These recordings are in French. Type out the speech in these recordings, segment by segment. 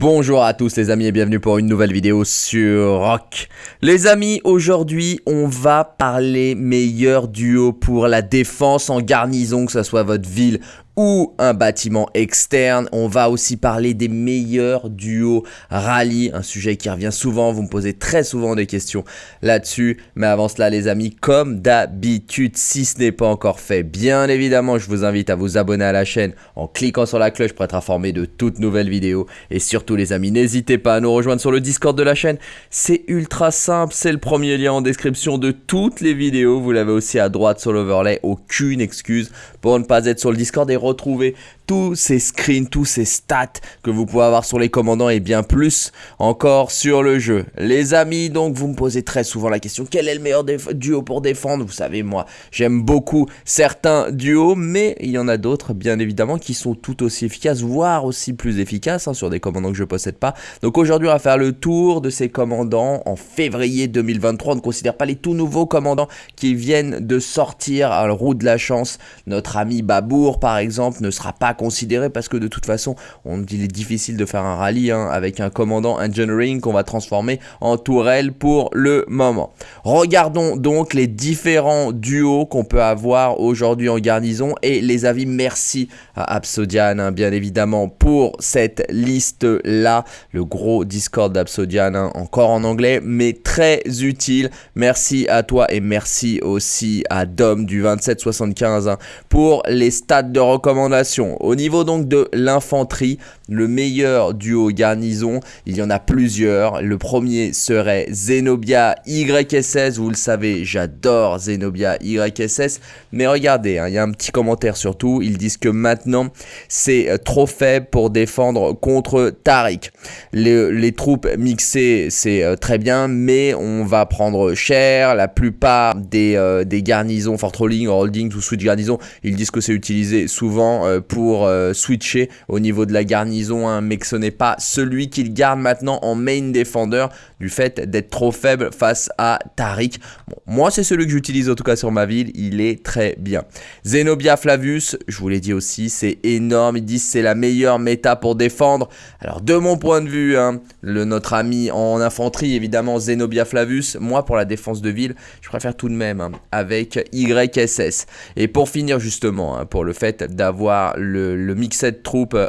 Bonjour à tous les amis et bienvenue pour une nouvelle vidéo sur Rock. Les amis, aujourd'hui on va parler meilleur duo pour la défense en garnison, que ce soit votre ville ou un bâtiment externe. On va aussi parler des meilleurs duos rallye, un sujet qui revient souvent, vous me posez très souvent des questions là-dessus. Mais avant cela les amis, comme d'habitude, si ce n'est pas encore fait, bien évidemment je vous invite à vous abonner à la chaîne en cliquant sur la cloche pour être informé de toutes nouvelles vidéos. Et surtout les amis, n'hésitez pas à nous rejoindre sur le Discord de la chaîne, c'est ultra simple, c'est le premier lien en description de toutes les vidéos. Vous l'avez aussi à droite sur l'overlay, aucune excuse pour ne pas être sur le Discord et retrouver tous ces screens, tous ces stats que vous pouvez avoir sur les commandants et bien plus encore sur le jeu. Les amis, donc vous me posez très souvent la question, quel est le meilleur duo pour défendre? Vous savez, moi, j'aime beaucoup certains duos, mais il y en a d'autres, bien évidemment, qui sont tout aussi efficaces, voire aussi plus efficaces hein, sur des commandants que je possède pas. Donc aujourd'hui, on va faire le tour de ces commandants en février 2023. On ne considère pas les tout nouveaux commandants qui viennent de sortir à la roue de la chance. Notre ami Babour, par exemple, ne sera pas considéré parce que de toute façon, on, il est difficile de faire un rallye hein, avec un commandant engineering qu'on va transformer en tourelle pour le moment. Regardons donc les différents duos qu'on peut avoir aujourd'hui en garnison et les avis. Merci à Absodian, hein, bien évidemment, pour cette liste-là. Le gros Discord d'Absodian, hein, encore en anglais, mais très utile. Merci à toi et merci aussi à Dom du 2775 pour les stats de recommandation. Au niveau donc de l'infanterie, le meilleur duo garnison, il y en a plusieurs. Le premier serait Zenobia YSS. Vous le savez, j'adore Zenobia YSS. Mais regardez, hein, il y a un petit commentaire surtout. Ils disent que maintenant, c'est euh, trop faible pour défendre contre Tariq. Les, troupes mixées, c'est euh, très bien, mais on va prendre cher. La plupart des, euh, garnisons, fort rolling, holding ou switch garnison, ils disent que c'est utilisé souvent pour switcher au niveau de la garnison, hein, mais que ce n'est pas celui qu'il garde maintenant en main defender du fait d'être trop faible face à Tariq. moi c'est celui que j'utilise en tout cas sur ma ville, il est très bien. Zenobia Flavius, je vous l'ai dit aussi, c'est énorme, ils disent c'est la meilleure méta pour défendre. Alors de mon point de vue, hein, le, notre ami en infanterie évidemment Zenobia Flavius, moi pour la défense de ville, je préfère tout de même hein, avec YSS. Et pour finir justement, pour le fait d'avoir le le, mixed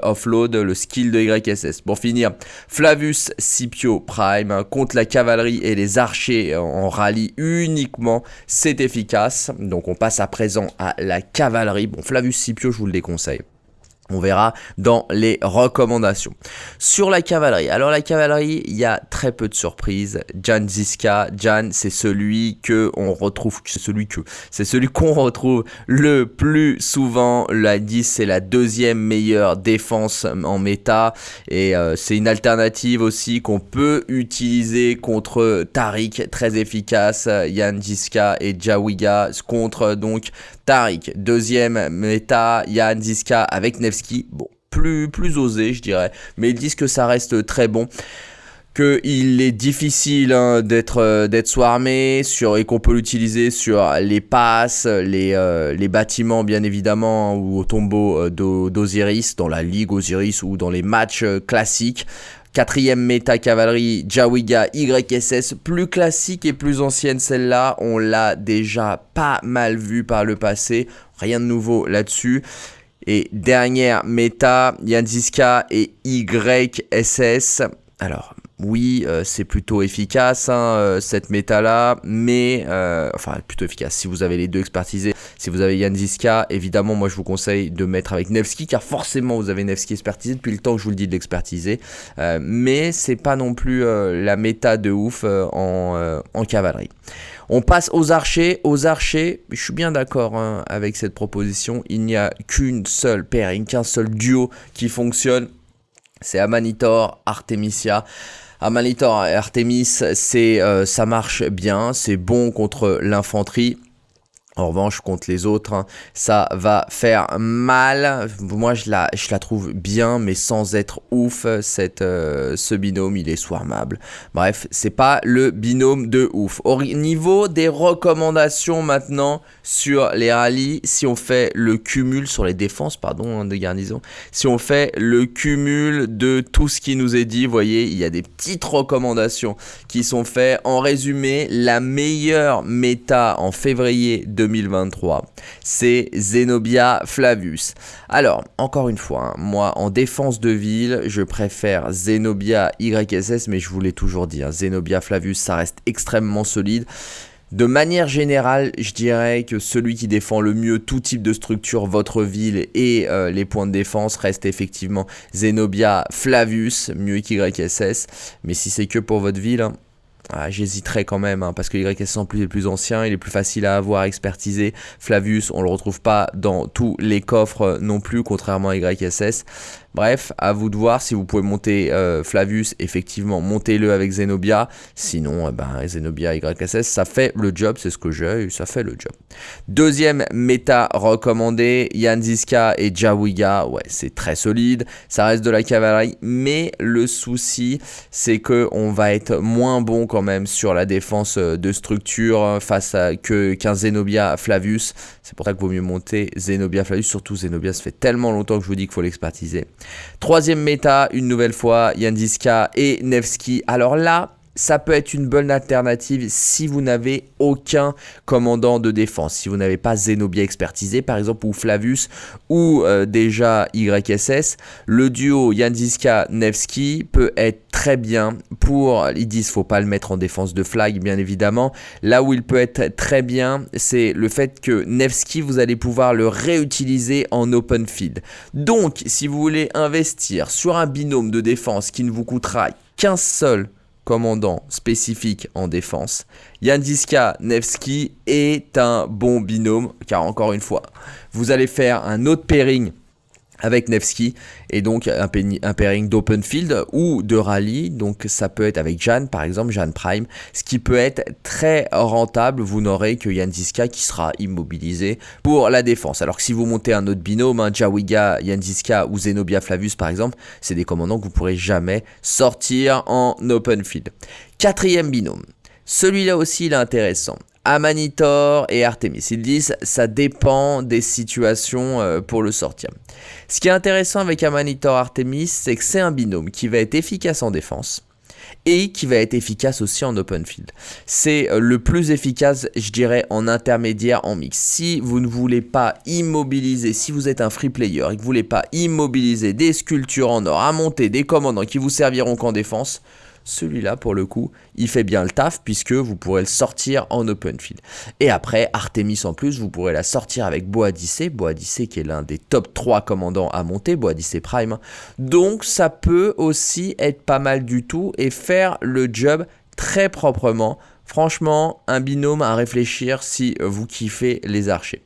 offload, le skill de YSS. Pour finir, Flavus Scipio Prime hein, contre la cavalerie et les archers en rallye uniquement, c'est efficace. Donc on passe à présent à la cavalerie. Bon, Flavus Scipio, je vous le déconseille. On verra dans les recommandations. Sur la cavalerie. Alors la cavalerie, il y a très peu de surprises. Jan Ziska, Jan, c'est celui que on retrouve, c'est celui qu'on retrouve le plus souvent. La 10, c'est la deuxième meilleure défense en méta et euh, c'est une alternative aussi qu'on peut utiliser contre Tariq, très efficace. Jan Ziska et Jawiga contre donc Tariq. Deuxième méta, Jan Ziska avec Bon, plus, plus osé, je dirais. Mais ils disent que ça reste très bon qu'il est difficile hein, d'être euh, sur et qu'on peut l'utiliser sur les passes, les, euh, bâtiments bien évidemment ou au tombeau euh, d'Osiris dans la ligue Osiris ou dans les matchs classiques. Quatrième méta cavalerie, Jawiga YSS, plus classique et plus ancienne celle-là, on l'a déjà pas mal vu par le passé, rien de nouveau là-dessus. Et dernière méta, Yanziska et YSS. Alors, oui, euh, c'est plutôt efficace hein, euh, cette méta-là, mais euh, enfin plutôt efficace si vous avez les deux expertisés. Si vous avez Yanziska, évidemment, moi je vous conseille de mettre avec Nevsky, car forcément vous avez Nevsky expertisé depuis le temps que je vous le dis de l'expertiser. mais c'est pas non plus la méta de ouf en, en cavalerie. On passe aux archers. Aux archers, je suis bien d'accord hein, avec cette proposition. Il n'y a qu'une seule pairing, qu'un seul duo qui fonctionne. C'est Amanitor, Artemisia. Amanitor et Artemis, c'est, euh, ça marche bien, c'est bon contre l'infanterie. En revanche, contre les autres, hein, ça va faire mal. Moi, je la, je la trouve bien, mais sans être ouf. Cette, euh, ce binôme, il est swarmable. Bref, c'est pas le binôme de ouf. Au niveau des recommandations maintenant sur les rallyes, si on fait le cumul sur les défenses, pardon, hein, de garnison, si on fait le cumul de tout ce qui nous est dit, vous voyez, il y a des petites recommandations qui sont faites. En résumé, la meilleure méta en février 2023, c'est Zenobia Flavius. Alors, encore une fois, hein, moi en défense de ville, je préfère Zenobia YSS, mais je vous l'ai toujours dit, hein, Zenobia Flavius, ça reste extrêmement solide. De manière générale, je dirais que celui qui défend le mieux tout type de structure, votre ville et euh, les points de défense reste effectivement Zenobia Flavius, mieux qu'YSS. Mais si c'est que pour votre ville, hein, ah, j'hésiterais quand même, hein, parce que YSS en plus est plus ancien, il est plus facile à avoir, expertisé. Flavius, on le retrouve pas dans tous les coffres non plus, contrairement à YSS. Bref, à vous de voir si vous pouvez monter euh, Flavius, effectivement, montez-le avec Zenobia. Sinon, eh ben, Zenobia YSS, ça fait le job, c'est ce que j'ai, ça fait le job. Deuxième méta recommandé, Yanziska et Jawiga, ouais, c'est très solide, ça reste de la cavalerie, mais le souci, c'est que on va être moins bon quand même sur la défense euh, de structure face à que qu'un Zenobia Flavius. C'est pour ça qu'il vaut mieux monter Zenobia Flavius, surtout Zenobia, ça fait tellement longtemps que je vous dis qu'il faut l'expertiser. Troisième méta, une nouvelle fois, Yandiska et Nevsky. Alors là, ça peut être une bonne alternative si vous n'avez aucun commandant de défense. Si vous n'avez pas Zenobia expertisé par exemple ou Flavius ou euh, déjà YSS, le duo Yanziska Nevsky peut être très bien pour, ils disent faut pas le mettre en défense de flag bien évidemment. Là où il peut être très bien, c'est le fait que Nevsky vous allez pouvoir le réutiliser en open field. Donc si vous voulez investir sur un binôme de défense qui ne vous coûtera qu'un seul commandant spécifique en défense. Yandiska Nevsky est un bon binôme, car encore une fois, vous allez faire un autre pairing avec Nevsky et donc un, pairing d'open field ou de rallye. Donc ça peut être avec Jeanne par exemple Jeanne Prime. Ce qui peut être très rentable vous n'aurez que Yandiska qui sera immobilisé pour la défense. Alors que si vous montez un autre binôme un Jawiga Yandiska ou Zenobia Flavius par exemple c'est des commandants que vous pourrez jamais sortir en open field. Quatrième binôme. Celui-là aussi il est intéressant Amanitor et Artemis. Ils disent ça dépend des situations euh, pour le sortir. Ce qui est intéressant avec Amanitor Artemis, c'est que c'est un binôme qui va être efficace en défense et qui va être efficace aussi en open field. C'est euh, le plus efficace, je dirais, en intermédiaire, en mix. Si vous ne voulez pas immobiliser, si vous êtes un free player et que vous ne voulez pas immobiliser des sculptures en or à monter, des commandants qui vous serviront qu'en défense, celui-là, pour le coup, il fait bien le taf puisque vous pourrez le sortir en open field. Et après, Artemis en plus, vous pourrez la sortir avec Boadicée. Boadicée qui est l'un des top 3 commandants à monter, Boadicée Prime. Donc ça peut aussi être pas mal du tout et faire le job très proprement Franchement, un binôme à réfléchir si vous kiffez les archers.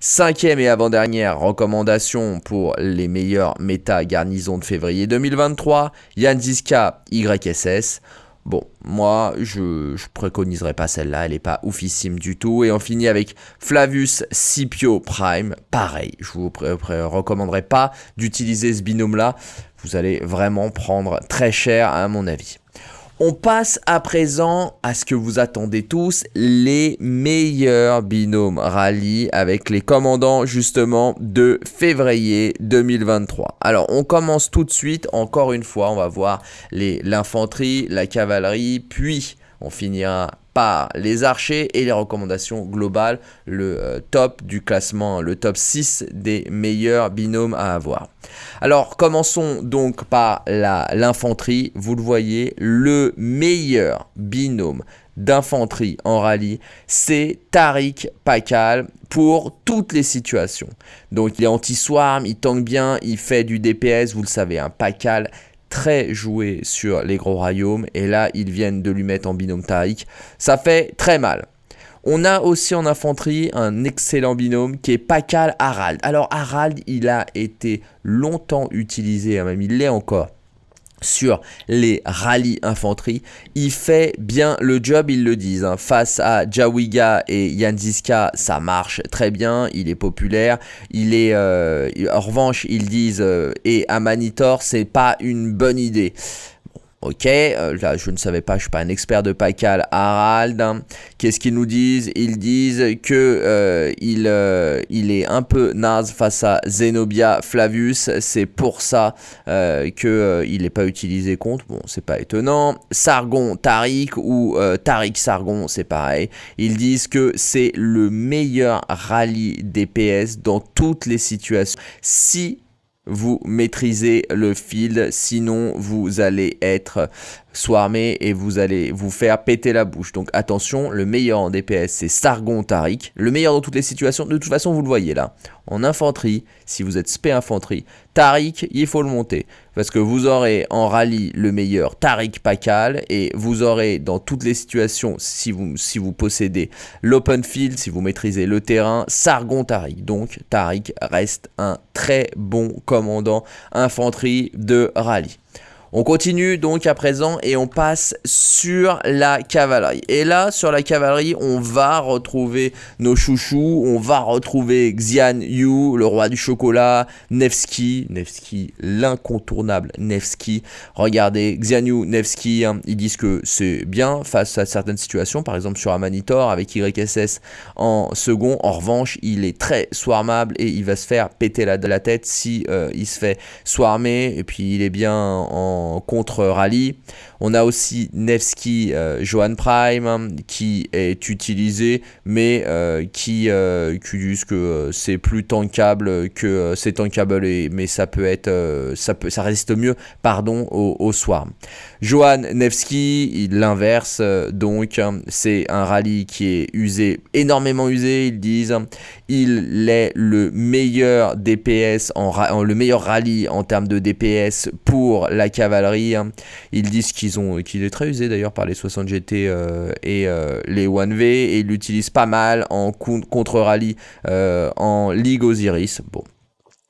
Cinquième et avant-dernière recommandation pour les meilleurs méta garnisons de février 2023, Yanziska YSS. Bon, moi, je, ne préconiserais pas celle-là, elle n'est pas oufissime du tout. Et on finit avec Flavius Scipio Prime. Pareil, je vous recommanderais pas d'utiliser ce binôme-là. Vous allez vraiment prendre très cher à mon avis. On passe à présent à ce que vous attendez tous, les meilleurs binômes rallye avec les commandants justement de février 2023. Alors on commence tout de suite, encore une fois, on va voir l'infanterie, la cavalerie, puis on finira par les archers et les recommandations globales, le euh, top du classement, le top 6 des meilleurs binômes à avoir. Alors commençons donc par l'infanterie, vous le voyez, le meilleur binôme d'infanterie en rallye, c'est Tariq Pakal pour toutes les situations. Donc il est anti-swarm, il tank bien, il fait du DPS, vous le savez, un Pakal très joué sur les gros royaumes et là ils viennent de lui mettre en binôme Tariq. Ça fait très mal. On a aussi en infanterie un excellent binôme qui est Pakal Harald. Alors Harald, il a été longtemps utilisé, hein, même il l'est encore, sur les rallyes infanterie. Il fait bien le job, ils le disent. Hein. Face à Jawiga et Yanziska, ça marche très bien, il est populaire. Il est, euh, en revanche, ils disent, euh, et à Manitor, c'est pas une bonne idée. Ok, euh, là je ne savais pas, je suis pas un expert de Pacal. Harald, qu'est-ce qu'ils nous disent? Ils disent que euh, il, euh, il est un peu naze face à Zenobia Flavius. C'est pour ça que il n'est pas utilisé contre. Bon, c'est pas étonnant. Sargon Tariq ou Tariq Sargon, c'est pareil. Ils disent que c'est le meilleur rallye DPS dans toutes les situations. Si vous maîtrisez le field, sinon vous allez être swarmé et vous allez vous faire péter la bouche. Donc attention, le meilleur en DPS c'est Sargon Tariq, le meilleur dans toutes les situations, de toute façon vous le voyez là. En infanterie, si vous êtes spé infanterie, Tariq, il faut le monter. Parce que vous aurez en rallye le meilleur Tariq Pakal et vous aurez dans toutes les situations, si vous, si vous possédez l'open field, si vous maîtrisez le terrain, Sargon Tariq. Donc Tariq reste un très bon commandant infanterie de rallye. On continue donc à présent et on passe sur la cavalerie. Et là, sur la cavalerie, on va retrouver nos chouchous, on va retrouver Xian Yu, le roi du chocolat, Nevsky, Nevsky, l'incontournable Nevsky. Regardez, Xian Yu, Nevsky, hein, ils disent que c'est bien face à certaines situations, par exemple sur Amanitor avec YSS en second. En revanche, il est très swarmable et il va se faire péter la, tête si euh, il se fait swarmer. Et puis il est bien en contre-rallye. On a aussi Nevsky euh, Johan Prime qui est utilisé mais euh, qui, euh, disent que c'est plus tankable que c'est tankable et, mais ça peut être ça peut ça résiste mieux pardon au, au Swarm. Johan Nevsky l'inverse donc c'est un rallye qui est usé énormément usé ils disent il est le meilleur DPS en, le meilleur rallye en termes de DPS pour la cavalerie ils disent qu'il qu'il est très usé d'ailleurs par les 60 GT euh, et euh, les 1V et il l'utilise pas mal en contre rallye euh, en Ligue Osiris. Bon,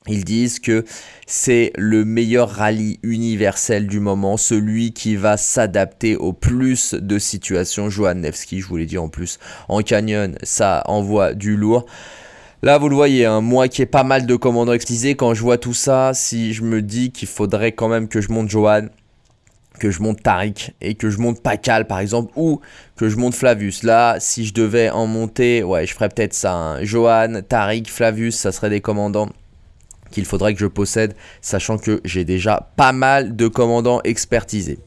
ils disent que c'est le meilleur rallye universel du moment, celui qui va s'adapter au plus de situations. Johan Nevsky, je vous l'ai dit en plus, en canyon, ça envoie du lourd. Là, vous le voyez, hein, moi qui ai pas mal de commandants utilisés, quand je vois tout ça, si je me dis qu'il faudrait quand même que je monte Johan, que je monte Tariq et que je monte Pakal par exemple ou que je monte Flavius. Là, si je devais en monter, ouais, je ferais peut-être ça. Hein. Johan, Tariq, Flavius, ça serait des commandants qu'il faudrait que je possède, sachant que j'ai déjà pas mal de commandants expertisés.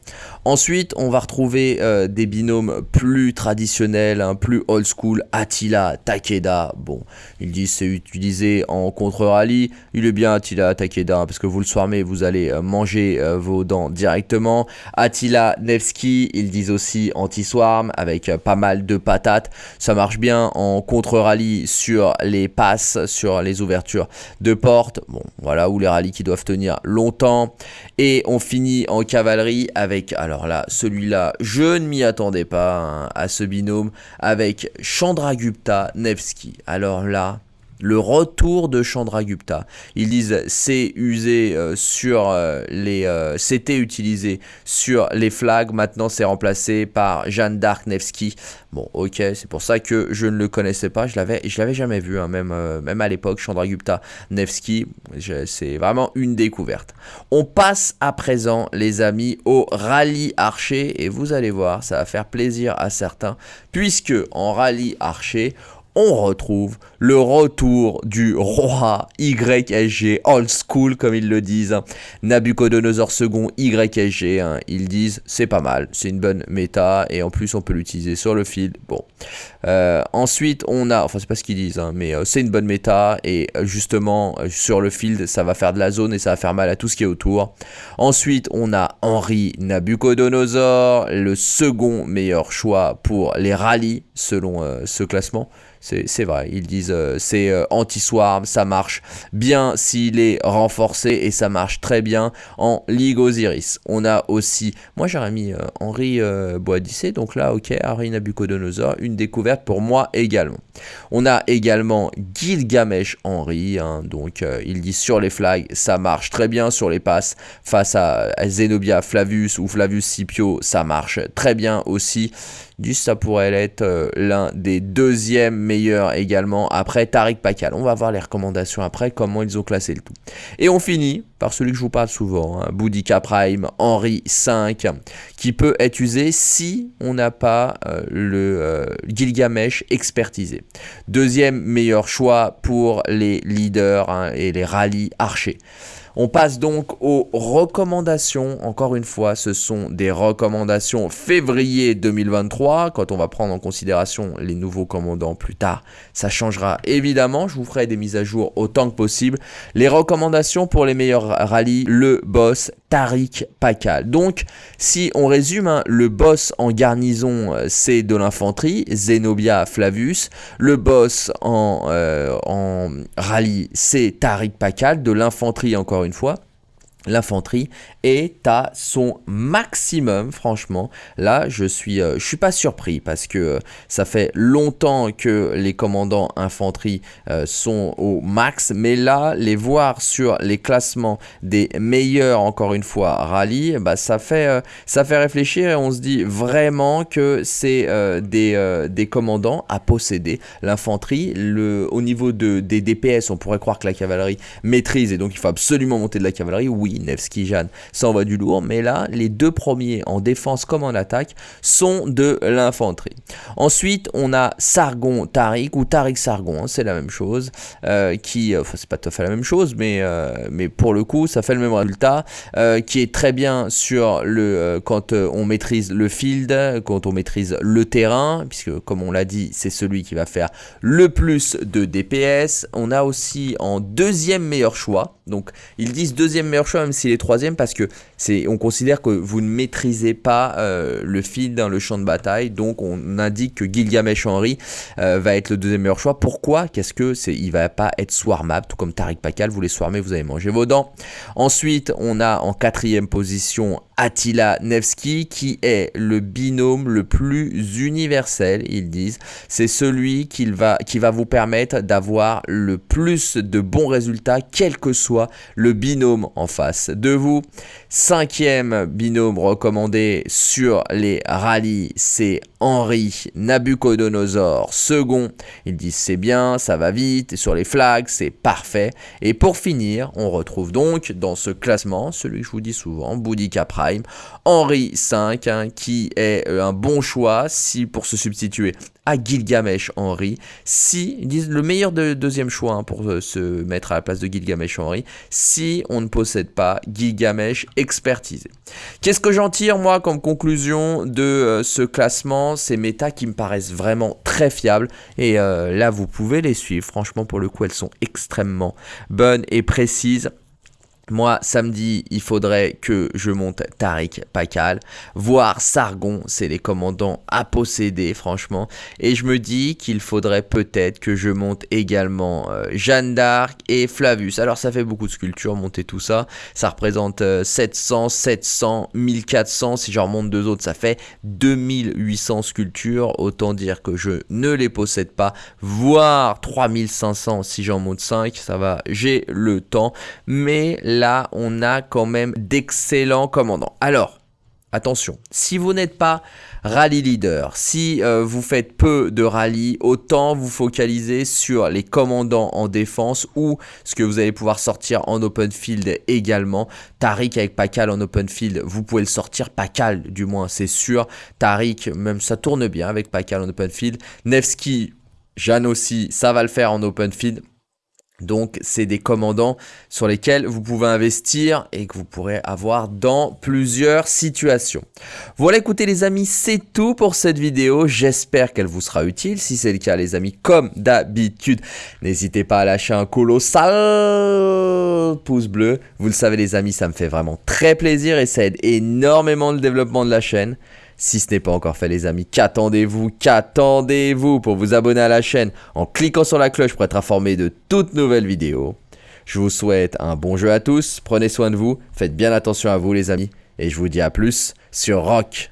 Ensuite, on va retrouver euh, des binômes plus traditionnels, hein, plus old school. Attila, Takeda. Bon, ils disent c'est utilisé en contre-rallye. Il est bien Attila, Takeda, hein, parce que vous le soirmez, vous allez euh, manger euh, vos dents directement. Attila, Nevsky, ils disent aussi anti-swarm, avec pas mal de patates. Ça marche bien en contre-rallye sur les passes, sur les ouvertures de portes. Bon, voilà, où les rallyes qui doivent tenir longtemps. Et on finit en cavalerie avec... là, celui-là, je ne m'y attendais pas hein, à ce binôme avec Chandragupta Nevsky. Alors là, le retour de Chandragupta. Ils disent c'est usé euh, sur euh, les euh, c'était utilisé sur les flags, maintenant c'est remplacé par Jeanne d'Arc Nevsky. Bon, OK, c'est pour ça que je ne le connaissais pas, je l'avais je l'avais jamais vu hein, même même à l'époque Chandragupta Nevsky, c'est vraiment une découverte. On passe à présent les amis au rallye archer et vous allez voir, ça va faire plaisir à certains puisque en rallye archer on retrouve le retour du roi YSG, old school comme ils le disent, Nabucodonosor II YSG, hein. ils disent c'est pas mal, c'est une bonne méta et en plus on peut l'utiliser sur le field, bon. Euh, ensuite on a, enfin c'est pas ce qu'ils disent, hein, mais euh, c'est une bonne méta et euh, justement sur le field ça va faire de la zone et ça va faire mal à tout ce qui est autour. Ensuite on a Henri Nabucodonosor, le second meilleur choix pour les rallyes selon ce classement c'est vrai, ils disent euh, c'est euh, anti-swarm, ça marche bien s'il est renforcé et ça marche très bien en Ligue Osiris. On a aussi, moi j'aurais mis Henri Boadicé, donc là ok, Harry Nabucodonosor, une découverte pour moi également. On a également Gilgamesh Henry, hein, donc il dit sur les flags, ça marche très bien sur les passes face à, Zenobia Flavius ou Flavius Scipio, ça marche très bien aussi. Juste ça pourrait être euh, l'un des deuxièmes meilleurs également après Tariq Pakal. On va voir les recommandations après, comment ils ont classé le tout. Et on finit par celui que je vous parle souvent, hein, Boudica Prime Henry 5, qui peut être usé si on n'a pas euh, le euh, Gilgamesh expertisé. Deuxième meilleur choix pour les leaders hein, et les rallyes archers. On passe donc aux recommandations. Encore une fois, ce sont des recommandations février 2023. Quand on va prendre en considération les nouveaux commandants plus tard, ça changera évidemment. Je vous ferai des mises à jour autant que possible. Les recommandations pour les meilleurs rallyes, le boss Tariq Pakal. Donc, si on résume, hein, le boss en garnison, euh, c'est de l'infanterie, Zenobia Flavius. Le boss en, euh, en rallye, c'est Tariq Pakal, de l'infanterie encore une fois l'infanterie est à son maximum franchement. Là je suis euh, je suis pas surpris parce que euh, ça fait longtemps que les commandants infanterie euh, sont au max. Mais là les voir sur les classements des meilleurs encore une fois rallye bah ça fait ça fait réfléchir et on se dit vraiment que c'est des, des commandants à posséder. L'infanterie au niveau de des DPS on pourrait croire que la cavalerie maîtrise et donc il faut absolument monter de la cavalerie. Oui Nevsky, Jeanne, ça envoie du lourd, mais là, les deux premiers en défense comme en attaque sont de l'infanterie. Ensuite, on a Sargon Tariq, ou Tariq Sargon, hein, c'est la même chose, euh, qui, enfin c'est pas tout à fait la même chose, mais, euh, mais pour le coup, ça fait le même résultat, euh, qui est très bien sur le, quand on maîtrise le field, quand on maîtrise le terrain, puisque comme on l'a dit, c'est celui qui va faire le plus de DPS. On a aussi en deuxième meilleur choix, donc ils disent deuxième meilleur choix, même s'il est troisième, parce que que on considère que vous ne maîtrisez pas euh, le fil dans le champ de bataille. Donc on indique que Gilgamesh Henry euh, va être le deuxième meilleur choix. Pourquoi? Qu'est-ce que c'est? Il va pas être swarmable, tout comme Tariq Pakal. Vous les swarmez, vous allez manger vos dents. Ensuite, on a en quatrième position Attila Nevsky, qui est le binôme le plus universel, ils disent. C'est celui qui va, qui va vous permettre d'avoir le plus de bons résultats, quel que soit le binôme en face de vous. Cinquième binôme recommandé sur les rallyes, c'est Henri Nabucodonosor. Second, ils disent c'est bien, ça va vite, et sur les flags, c'est parfait. Et pour finir, on retrouve donc dans ce classement, celui que je vous dis souvent, Boudica Prime, Henri V, hein, qui est euh, un bon choix si pour se substituer à Gilgamesh Henry. Si, ils disent le meilleur de, deuxième choix hein, pour euh, se mettre à la place de Gilgamesh Henry, si on ne possède pas Gilgamesh Qu'est-ce que j'en tire moi comme conclusion de euh, ce classement? Ces méta qui me paraissent vraiment très fiables et euh, là vous pouvez les suivre. Franchement pour le coup elles sont extrêmement bonnes et précises. Moi, samedi, il faudrait que je monte Tariq Pakal, voire Sargon, c'est les commandants à posséder, franchement. Et je me dis qu'il faudrait peut-être que je monte également euh, Jeanne d'Arc et Flavius. Alors, ça fait beaucoup de sculptures, monter tout ça. Ça représente 700, 700, 1400. Si j'en remonte deux autres, ça fait 2800 sculptures. Autant dire que je ne les possède pas, voire 3500 si j'en monte 5. Ça va, j'ai le temps. Mais là, on a quand même d'excellents commandants. Alors, attention, si vous n'êtes pas rallye leader, si euh, vous faites peu de rallye, autant vous focaliser sur les commandants en défense ou ce que vous allez pouvoir sortir en open field également. Tariq avec Pakal en open field, vous pouvez le sortir, Pakal du moins c'est sûr. Tariq, même ça tourne bien avec Pakal en open field. Nevsky, Jeanne aussi, ça va le faire en open field. Donc c'est des commandants sur lesquels vous pouvez investir et que vous pourrez avoir dans plusieurs situations. Voilà écoutez les amis, c'est tout pour cette vidéo. J'espère qu'elle vous sera utile. Si c'est le cas les amis, comme d'habitude, n'hésitez pas à lâcher un colossal pouce bleu. Vous le savez les amis, ça me fait vraiment très plaisir et ça aide énormément le développement de la chaîne. Si ce n'est pas encore fait les amis, qu'attendez-vous Qu'attendez-vous pour vous abonner à la chaîne en cliquant sur la cloche pour être informé de toutes nouvelles vidéos. Je vous souhaite un bon jeu à tous, prenez soin de vous, faites bien attention à vous les amis, et je vous dis à plus sur Rock